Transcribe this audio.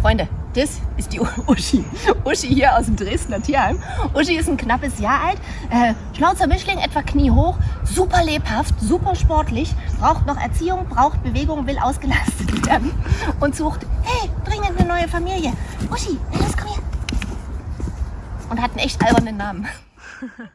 Freunde, das ist die Uschi. Uschi hier aus dem Dresdner Tierheim. Uschi ist ein knappes Jahr alt, äh, schnauzer Mischling, etwa kniehoch, super lebhaft, super sportlich, braucht noch Erziehung, braucht Bewegung, will ausgelastet werden und sucht, hey, dringend eine neue Familie. Uschi, los, komm her. Und hat einen echt albernen Namen.